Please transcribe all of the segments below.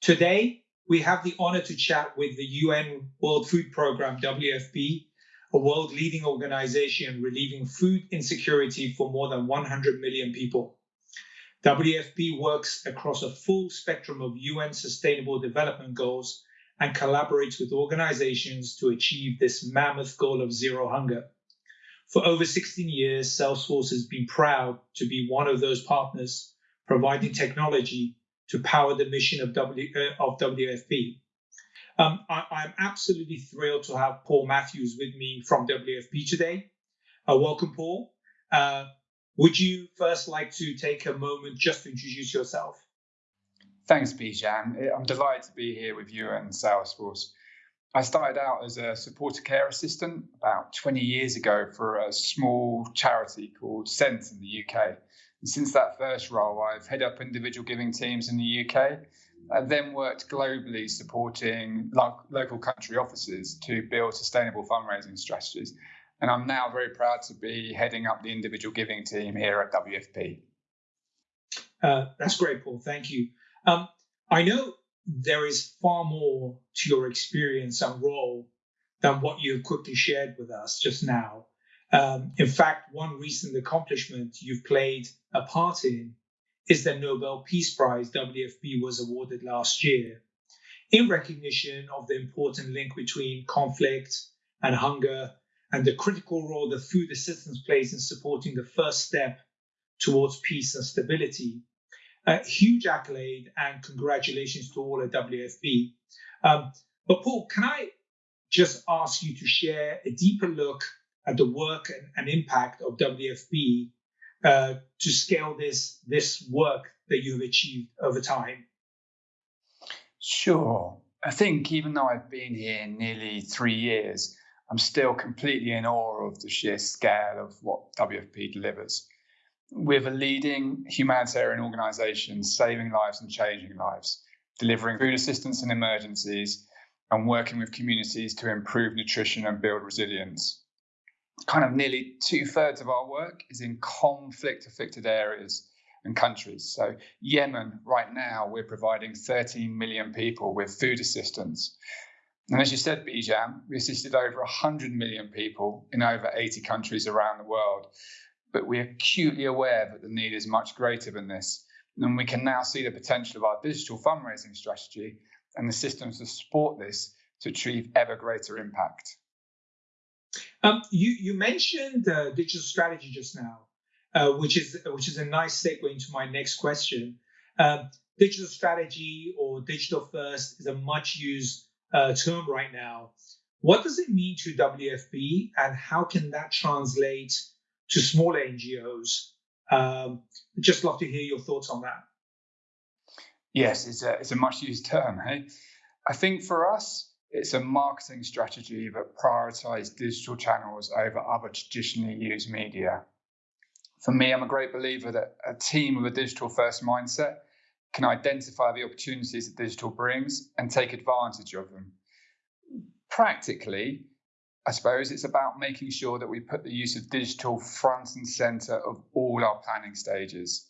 Today, we have the honor to chat with the UN World Food Programme, WFP, a world leading organization relieving food insecurity for more than 100 million people. WFP works across a full spectrum of UN Sustainable Development Goals and collaborates with organizations to achieve this mammoth goal of zero hunger. For over 16 years, Salesforce has been proud to be one of those partners providing technology to power the mission of, w, uh, of WFP. Um, I, am absolutely thrilled to have Paul Matthews with me from WFP today. Uh, welcome, Paul. Uh, would you first like to take a moment just to introduce yourself? Thanks, Bijan. I'm delighted to be here with you and Salesforce. I started out as a supporter care assistant about 20 years ago for a small charity called Sense in the UK. Since that first role, I've head up individual giving teams in the UK. I then worked globally supporting lo- local country offices to build sustainable fundraising strategies. And I'm now very proud to be heading up the individual giving team here at WFP. Uh, that's great, Paul. Thank you. Um, I know there is far more to your experience and role than what you quickly shared with us just now. Um, in fact, one recent accomplishment you've played a part in is the Nobel Peace Prize WFP was awarded last year in recognition of the important link between conflict and hunger and the critical role that food assistance plays in supporting the first step towards peace and stability. A huge accolade and congratulations to all at WFP. Um, but Paul, can I just ask you to share a deeper look at the work and, and impact of WFP uh, to scale this this work that you have achieved over time? Sure. I think even though I've been here nearly three years, I'm still completely in awe of the sheer scale of what WFP delivers We're a leading humanitarian organization saving lives and changing lives, delivering food assistance in emergencies, and working with communities to improve nutrition and build resilience. Kind of nearly two thirds of our work is in conflict affected areas and countries. So, Yemen, right now, we're providing 13 million people with food assistance. And as you said, Bijan, we assisted over 100 million people in over 80 countries around the world but we're acutely aware that the need is much greater than this. And we can now see the potential of our digital fundraising strategy and the systems to support this to achieve ever greater impact. Um, you, you mentioned uh, digital strategy just now, uh, which is which is a nice segue into my next question. Um, digital strategy or digital first is a much used uh, term right now. What does it mean to WFP, and how can that translate to smaller NGOs. Um, just love to hear your thoughts on that. Yes, it's a, it's a much used term. Hey, I think for us, it's a marketing strategy that prioritizes digital channels over other traditionally used media. For me, I'm a great believer that a team with a digital first mindset can identify the opportunities that digital brings and take advantage of them. Practically, I suppose it's about making sure that we put the use of digital front and center of all our planning stages.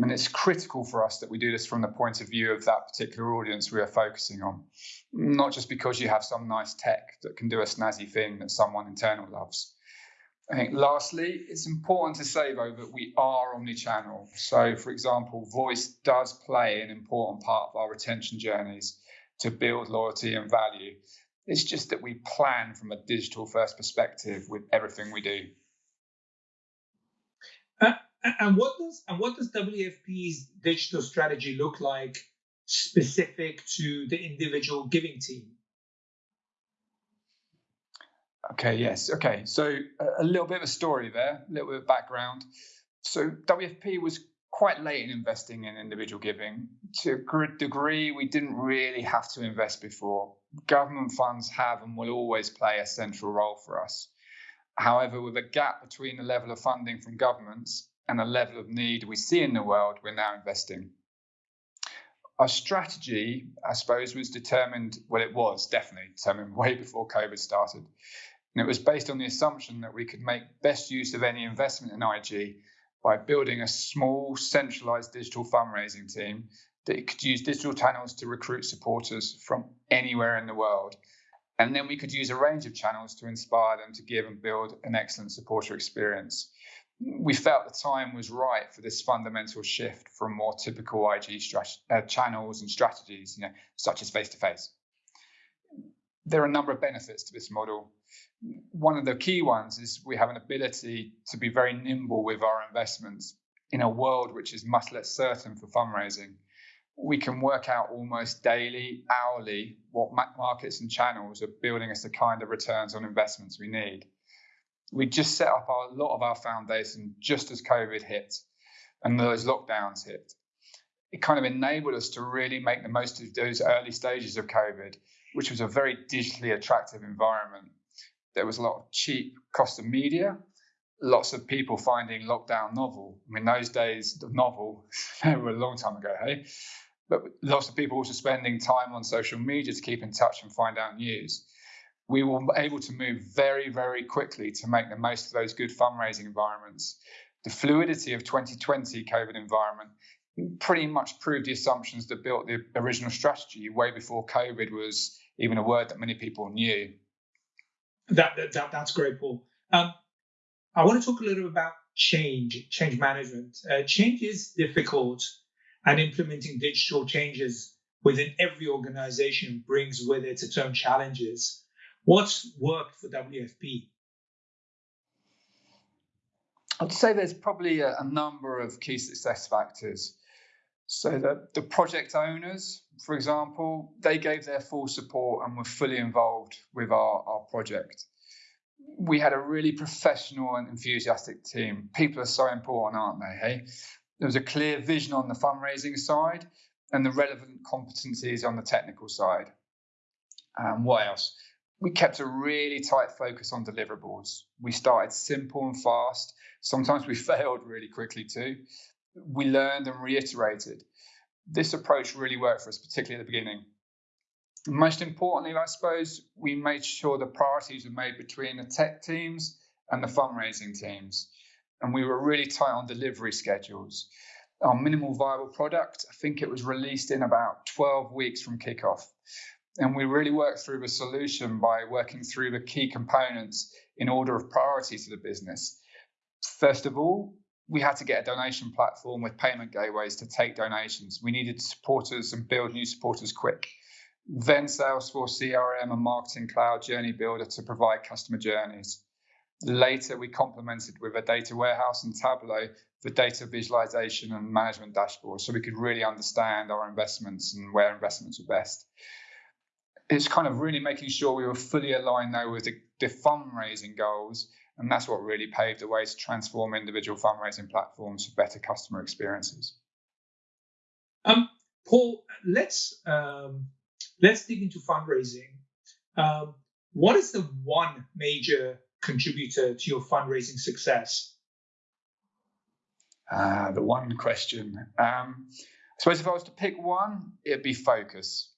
Mean, it's critical for us that we do this from the point of view of that particular audience we are focusing on, not just because you have some nice tech that can do a snazzy thing that someone internal loves. I think lastly, it's important to say though that we are omni-channel. So, for example, voice does play an important part of our retention journeys to build loyalty and value. It's just that we plan from a digital first perspective with everything we do. And what does and what does WFP's digital strategy look like specific to the individual giving team? Okay, yes. Okay, so a little bit of a story there, a little bit of background. So WFP was quite late in investing in individual giving. To a degree, we didn't really have to invest before. Government funds have and will always play a central role for us. However, with a gap between the level of funding from governments and the level of need we see in the world, we're now investing. Our strategy, I suppose, was determined, well, it was definitely determined way before COVID started. And it was based on the assumption that we could make best use of any investment in IG by building a small centralized digital fundraising team that could use digital channels to recruit supporters from anywhere in the world. And then we could use a range of channels to inspire them to give and build an excellent supporter experience. We felt the time was right for this fundamental shift from more typical IG uh, channels and strategies, you know, such as face to face. There are a number of benefits to this model. One of the key ones is we have an ability to be very nimble with our investments in a world which is much less certain for fundraising we can work out almost daily, hourly, what markets and channels are building us the kind of returns on investments we need. We just set up our, a lot of our foundation just as COVID hit and those lockdowns hit. It kind of enabled us to really make the most of those early stages of COVID, which was a very digitally attractive environment. There was a lot of cheap cost of media, lots of people finding lockdown novel. I mean, those days, the novel, they were a long time ago, hey? but lots of people also spending time on social media to keep in touch and find out news. We were able to move very, very quickly to make the most of those good fundraising environments. The fluidity of 2020 COVID environment pretty much proved the assumptions that built the original strategy way before COVID was even a word that many people knew. That, that that's great, Paul. Um, I want to talk a little bit about change, change management. Uh, change is difficult and implementing digital changes within every organization brings with it its own challenges. What's worked for WFP? I'd say there's probably a, a number of key success factors. So the, the project owners, for example, they gave their full support and were fully involved with our, our project. We had a really professional and enthusiastic team. People are so important, aren't they? Hey, there was a clear vision on the fundraising side and the relevant competencies on the technical side. Um, what else? We kept a really tight focus on deliverables. We started simple and fast. Sometimes we failed really quickly too. We learned and reiterated. This approach really worked for us, particularly at the beginning. Most importantly, I suppose, we made sure the priorities were made between the tech teams and the fundraising teams and we were really tight on delivery schedules. Our minimal viable product, I think it was released in about 12 weeks from kickoff. And we really worked through the solution by working through the key components in order of priority to the business. First of all, we had to get a donation platform with payment gateways to take donations. We needed supporters and build new supporters quick. Then Salesforce CRM and Marketing Cloud Journey Builder to provide customer journeys. Later, we complemented with a data warehouse and Tableau for data visualization and management dashboards so we could really understand our investments and where investments were best. It's kind of really making sure we were fully aligned though with the, the fundraising goals, and that's what really paved the way to transform individual fundraising platforms for better customer experiences. Um, Paul, let's um, let's dig into fundraising. Um, what is the one major contributor to your fundraising success? Uh, the one question. Um, I suppose if I was to pick one, it'd be focus.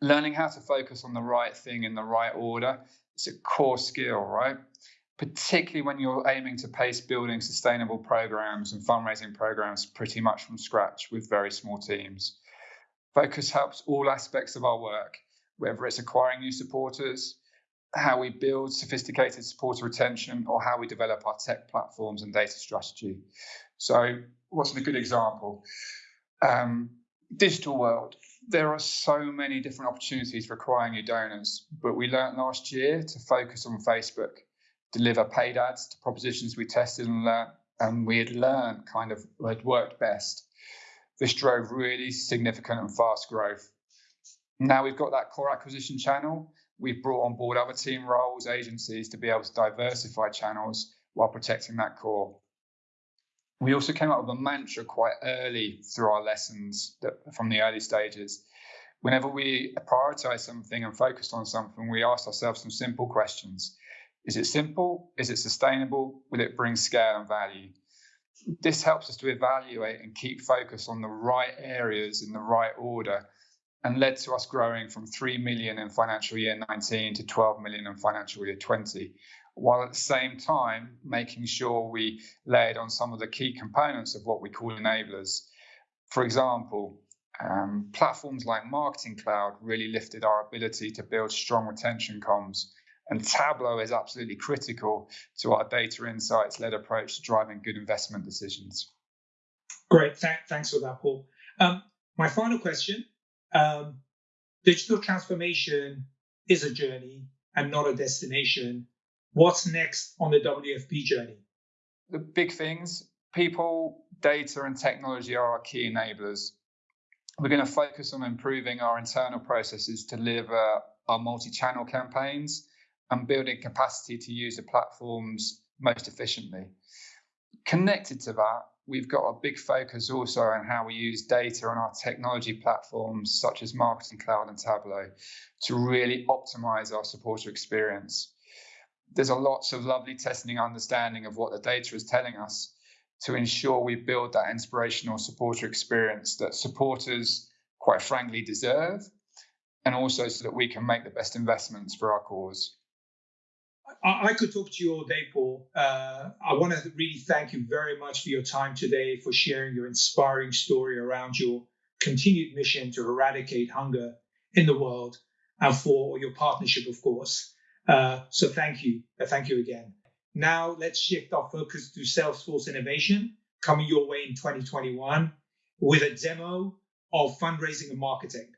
Learning how to focus on the right thing in the right order is a core skill, right? Particularly when you're aiming to pace building sustainable programs and fundraising programs pretty much from scratch with very small teams. Focus helps all aspects of our work, whether it's acquiring new supporters, how we build sophisticated supporter retention or how we develop our tech platforms and data strategy. So, what's a good example? Um, digital world. There are so many different opportunities for acquiring new donors, but we learned last year to focus on Facebook, deliver paid ads to propositions we tested and learned, and we had learned kind of had worked best. This drove really significant and fast growth. Now we've got that core acquisition channel We've brought on board other team roles, agencies to be able to diversify channels while protecting that core. We also came up with a mantra quite early through our lessons that, from the early stages. Whenever we prioritize something and focused on something, we ask ourselves some simple questions. Is it simple? Is it sustainable? Will it bring scale and value? This helps us to evaluate and keep focus on the right areas in the right order and led to us growing from 3 million in financial year 19 to 12 million in financial year 20, while at the same time making sure we laid on some of the key components of what we call enablers. For example, Um, platforms like Marketing Cloud really lifted our ability to build strong retention comms. And Tableau is absolutely critical to our data insights led approach to driving good investment decisions. Great. Th- thanks for that, Paul. Um, my final question um, digital transformation is a journey and not a destination. What's next on the WFP journey? The big things people, data, and technology are our key enablers. We're going to focus on improving our internal processes to deliver our multi channel campaigns and building capacity to use the platforms most efficiently. Connected to that, we've got a big focus also on how we use data on our technology platforms such as Marketing Cloud and Tableau to really optimize our supporter experience. There's a lots of lovely testing understanding of what the data is telling us to ensure we build that inspirational supporter experience that supporters quite frankly deserve and also so that we can make the best investments for our cause. I, could talk to you all day, Paul. Uh, I want to really thank you very much for your time today, for sharing your inspiring story around your continued mission to eradicate hunger in the world, and for your partnership, of course. Uh, so thank you. Uh, thank you again. Now let's shift our focus to Salesforce innovation coming your way in 2021 with a demo of fundraising and marketing.